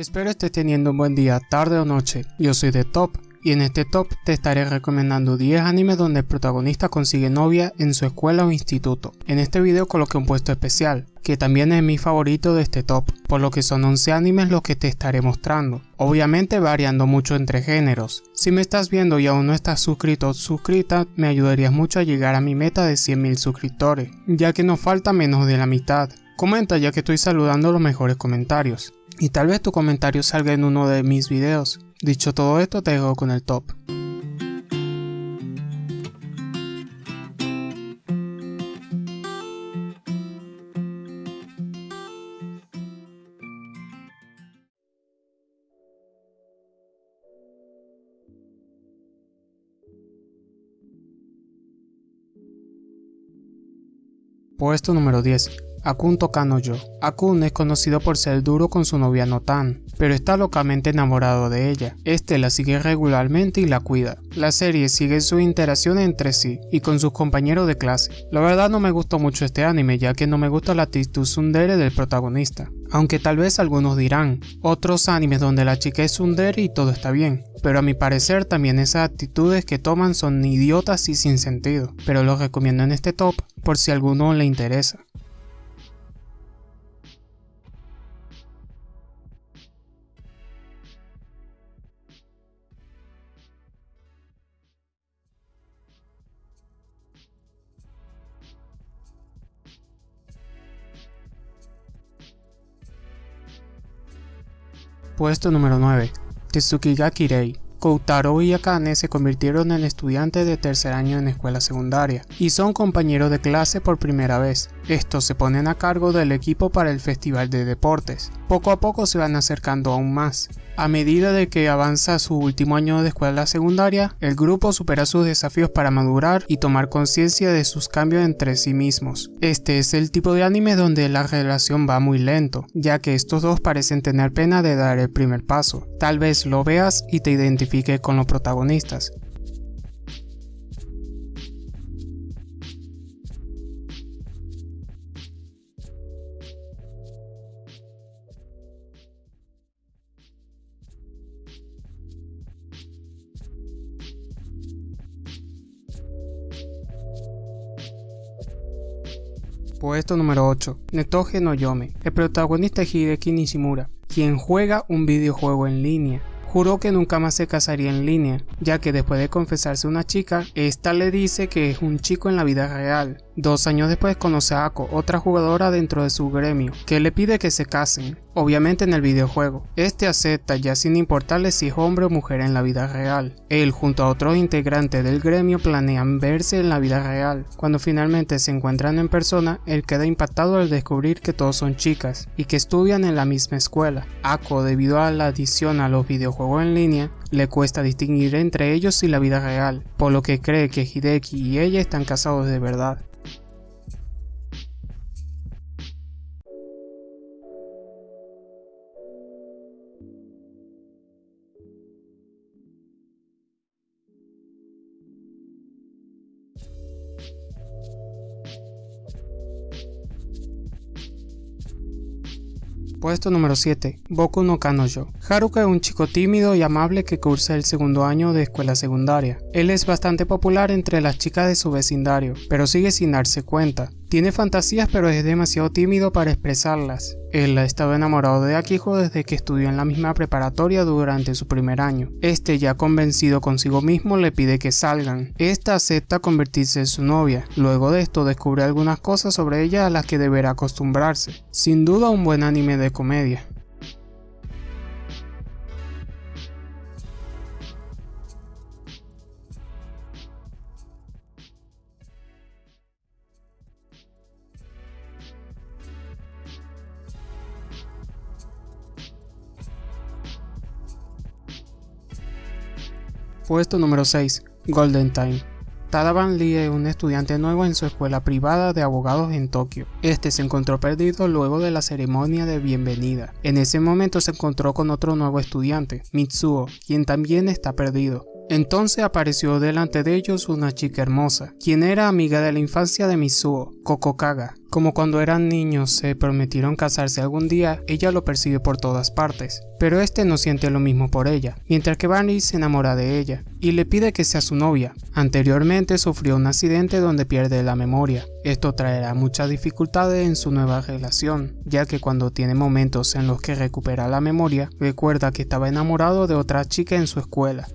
Espero estés teniendo un buen día, tarde o noche. Yo soy de Top y en este top te estaré recomendando 10 animes donde el protagonista consigue novia en su escuela o instituto. En este video coloqué un puesto especial, que también es mi favorito de este top, por lo que son 11 animes los que te estaré mostrando, obviamente variando mucho entre géneros. Si me estás viendo y aún no estás suscrito o suscrita, me ayudarías mucho a llegar a mi meta de 100.000 suscriptores, ya que nos falta menos de la mitad. Comenta ya que estoy saludando los mejores comentarios y tal vez tu comentario salga en uno de mis videos. Dicho todo esto, te dejo con el top. Puesto número 10. Akun Tokano Yo. Akun es conocido por ser duro con su novia Notan, pero está locamente enamorado de ella. Este la sigue regularmente y la cuida. La serie sigue su interacción entre sí y con sus compañeros de clase. La verdad no me gustó mucho este anime ya que no me gusta la actitud tsundere del protagonista. Aunque tal vez algunos dirán, otros animes donde la chica es tsundere y todo está bien. Pero a mi parecer también esas actitudes que toman son idiotas y sin sentido. Pero los recomiendo en este top por si a alguno le interesa. Puesto número 9. Tetsukiga Kirei. Koutaro y Akane se convirtieron en estudiantes de tercer año en escuela secundaria y son compañeros de clase por primera vez. Estos se ponen a cargo del equipo para el festival de deportes. Poco a poco se van acercando aún más. A medida de que avanza su último año de escuela secundaria, el grupo supera sus desafíos para madurar y tomar conciencia de sus cambios entre sí mismos. Este es el tipo de anime donde la relación va muy lento, ya que estos dos parecen tener pena de dar el primer paso. Tal vez lo veas y te identifiques con los protagonistas. Puesto número 8. Netoge no Yome. El protagonista es Hideki Nishimura, quien juega un videojuego en línea juró que nunca más se casaría en línea, ya que después de confesarse una chica, esta le dice que es un chico en la vida real. Dos años después conoce a Ako, otra jugadora dentro de su gremio, que le pide que se casen, obviamente en el videojuego. Este acepta ya sin importarle si es hombre o mujer en la vida real. Él junto a otros integrantes del gremio planean verse en la vida real. Cuando finalmente se encuentran en persona, él queda impactado al descubrir que todos son chicas y que estudian en la misma escuela. Ako, debido a la adición a los videojuegos juego en línea, le cuesta distinguir entre ellos y la vida real, por lo que cree que Hideki y ella están casados de verdad. Puesto número 7. Boku no Kanojo. Haruka es un chico tímido y amable que cursa el segundo año de escuela secundaria. Él es bastante popular entre las chicas de su vecindario, pero sigue sin darse cuenta. Tiene fantasías pero es demasiado tímido para expresarlas. Él ha estado enamorado de Akiho desde que estudió en la misma preparatoria durante su primer año. Este ya convencido consigo mismo le pide que salgan. Esta acepta convertirse en su novia. Luego de esto descubre algunas cosas sobre ella a las que deberá acostumbrarse. Sin duda un buen anime de comedia. Puesto número 6. Golden Time. Tadaban Lee es un estudiante nuevo en su escuela privada de abogados en Tokio. Este se encontró perdido luego de la ceremonia de bienvenida. En ese momento se encontró con otro nuevo estudiante, Mitsuo, quien también está perdido. Entonces apareció delante de ellos una chica hermosa, quien era amiga de la infancia de Mitsuo, Kokokaga. Como cuando eran niños se prometieron casarse algún día, ella lo persigue por todas partes, pero este no siente lo mismo por ella, mientras que Barney se enamora de ella y le pide que sea su novia. Anteriormente sufrió un accidente donde pierde la memoria. Esto traerá muchas dificultades en su nueva relación, ya que cuando tiene momentos en los que recupera la memoria, recuerda que estaba enamorado de otra chica en su escuela,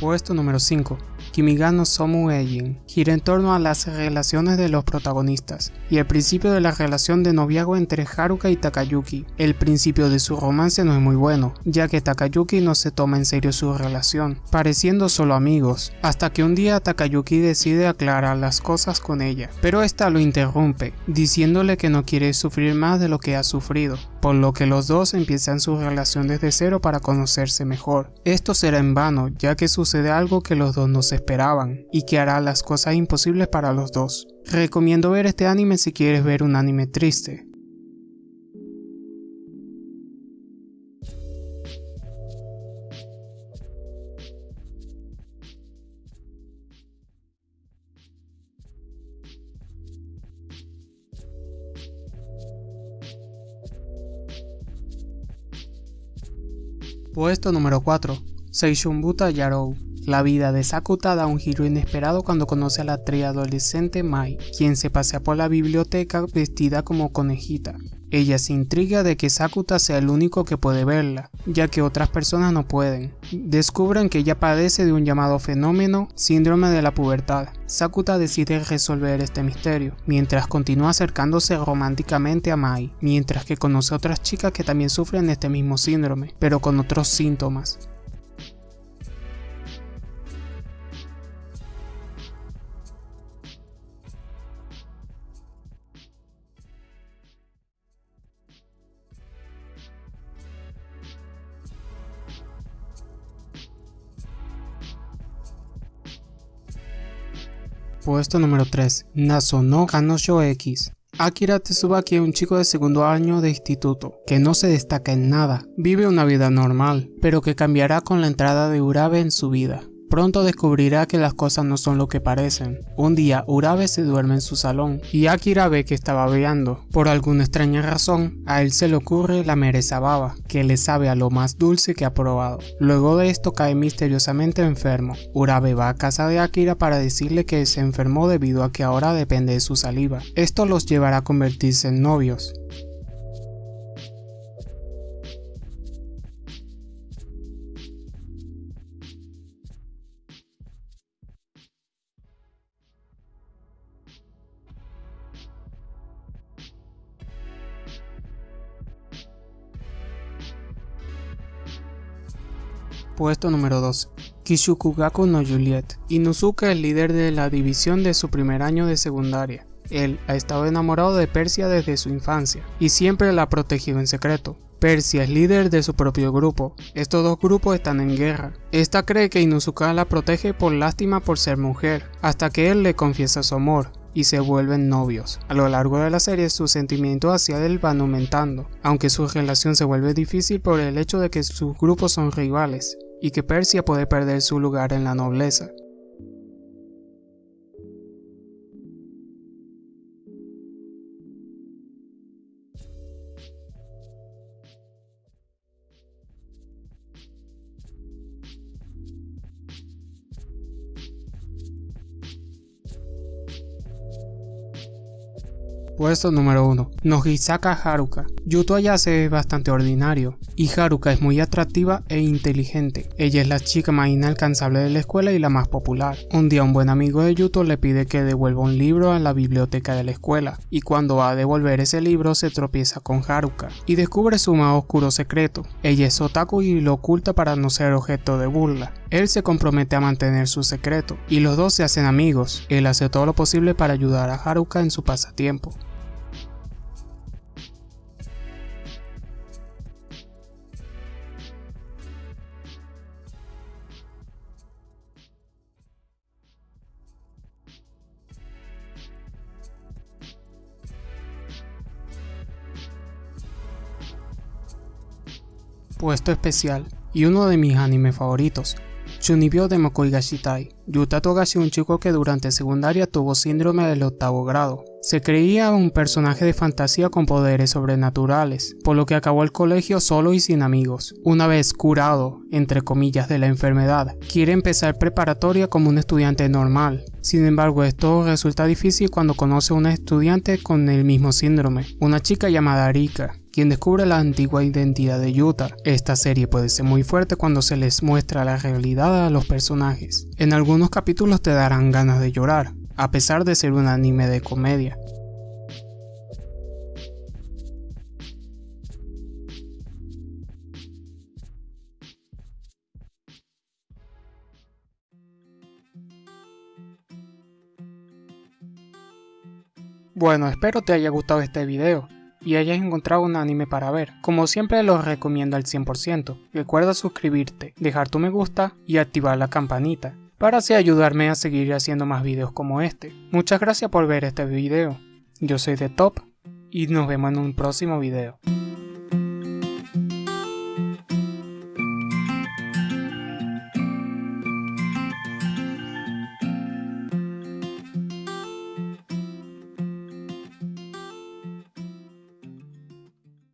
Puesto número 5. Kimigano Somu Eijin gira en torno a las relaciones de los protagonistas y el principio de la relación de noviazgo entre Haruka y Takayuki. El principio de su romance no es muy bueno, ya que Takayuki no se toma en serio su relación, pareciendo solo amigos, hasta que un día Takayuki decide aclarar las cosas con ella, pero esta lo interrumpe, diciéndole que no quiere sufrir más de lo que ha sufrido, por lo que los dos empiezan su relación desde cero para conocerse mejor. Esto será en vano, ya que sucede algo que los dos no se esperaban, y que hará las cosas imposibles para los dos. Recomiendo ver este anime si quieres ver un anime triste. Puesto número 4. Seishunbuta Yarou. La vida de Sakuta da un giro inesperado cuando conoce a la adolescente Mai, quien se pasea por la biblioteca vestida como conejita. Ella se intriga de que Sakuta sea el único que puede verla, ya que otras personas no pueden. Descubren que ella padece de un llamado fenómeno síndrome de la pubertad. Sakuta decide resolver este misterio, mientras continúa acercándose románticamente a Mai, mientras que conoce a otras chicas que también sufren este mismo síndrome, pero con otros síntomas. Puesto número 3. Naso no Kanosho X. Akira Tsubaki es un chico de segundo año de instituto, que no se destaca en nada, vive una vida normal, pero que cambiará con la entrada de Urabe en su vida. Pronto descubrirá que las cosas no son lo que parecen. Un día Urabe se duerme en su salón y Akira ve que está babeando. Por alguna extraña razón, a él se le ocurre la mereza baba, que le sabe a lo más dulce que ha probado. Luego de esto cae misteriosamente enfermo. Urabe va a casa de Akira para decirle que se enfermó debido a que ahora depende de su saliva. Esto los llevará a convertirse en novios. Puesto número 2. Kishukugaku no Juliet. Inuzuka es líder de la división de su primer año de secundaria. Él ha estado enamorado de Persia desde su infancia y siempre la ha protegido en secreto. Persia es líder de su propio grupo. Estos dos grupos están en guerra. Esta cree que Inuzuka la protege por lástima por ser mujer, hasta que él le confiesa su amor y se vuelven novios. A lo largo de la serie sus sentimientos hacia él van aumentando, aunque su relación se vuelve difícil por el hecho de que sus grupos son rivales y que Persia puede perder su lugar en la nobleza. Puesto número 1. Nohisaka Haruka. Yuto Ayase es bastante ordinario, y Haruka es muy atractiva e inteligente. Ella es la chica más inalcanzable de la escuela y la más popular. Un día un buen amigo de Yuto le pide que devuelva un libro a la biblioteca de la escuela, y cuando va a devolver ese libro se tropieza con Haruka, y descubre su más oscuro secreto. Ella es otaku y lo oculta para no ser objeto de burla. Él se compromete a mantener su secreto, y los dos se hacen amigos. Él hace todo lo posible para ayudar a Haruka en su pasatiempo. Puesto especial y uno de mis animes favoritos, Chunibyo de Mokoi Gashitai. Yuta Togashi, un chico que durante secundaria tuvo síndrome del octavo grado. Se creía un personaje de fantasía con poderes sobrenaturales, por lo que acabó el colegio solo y sin amigos. Una vez curado, entre comillas, de la enfermedad, quiere empezar preparatoria como un estudiante normal. Sin embargo, esto resulta difícil cuando conoce a una estudiante con el mismo síndrome, una chica llamada Rika, quien descubre la antigua identidad de Yuta. Esta serie puede ser muy fuerte cuando se les muestra la realidad a los personajes. En algunos capítulos te darán ganas de llorar, a pesar de ser un anime de comedia. Bueno, espero te haya gustado este video y hayas encontrado un anime para ver. Como siempre los recomiendo al 100%. Recuerda suscribirte, dejar tu me gusta y activar la campanita para así ayudarme a seguir haciendo más videos como este. Muchas gracias por ver este video. Yo soy de Top y nos vemos en un próximo video.